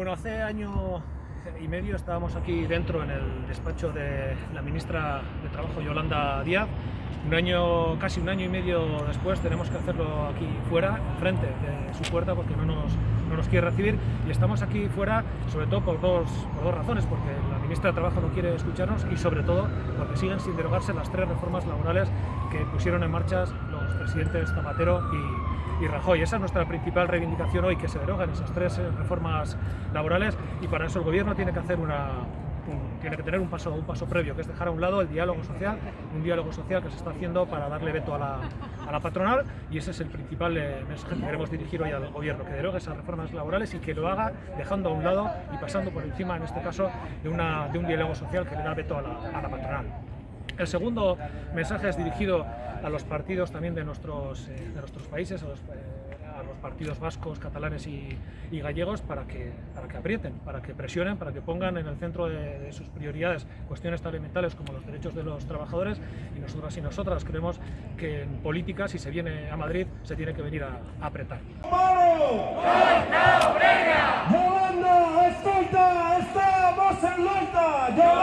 Bueno, hace año y medio estábamos aquí dentro en el despacho de la ministra de Trabajo Yolanda Díaz. Un año, casi un año y medio después tenemos que hacerlo aquí fuera, enfrente de su puerta porque no nos, no nos quiere recibir y estamos aquí fuera sobre todo por dos, por dos razones, porque la ministra de Trabajo no quiere escucharnos y sobre todo porque siguen sin derogarse las tres reformas laborales que pusieron en marcha presidentes Zapatero y, y Rajoy. Esa es nuestra principal reivindicación hoy, que se deroguen esas tres eh, reformas laborales y para eso el Gobierno tiene que hacer una, tiene que tener un paso, un paso previo, que es dejar a un lado el diálogo social, un diálogo social que se está haciendo para darle veto a la, patronal y ese es el principal eh, mensaje que queremos dirigir hoy al Gobierno, que derogue esas reformas laborales y que lo haga dejando a un lado y pasando por encima, en este caso, de, un diálogo social que le da veto a la patronal. El segundo mensaje es dirigido a los partidos también de nuestros, eh, de nuestros países, a los, eh, a los, partidos vascos, catalanes y, y, gallegos para que, para que aprieten, para que presionen, para que pongan en el centro de, de, sus prioridades cuestiones tan elementales como los derechos de los trabajadores. Y nosotras y nosotras creemos que en política, si se viene a Madrid, se tiene que venir a, a apretar. ¡Yolanda,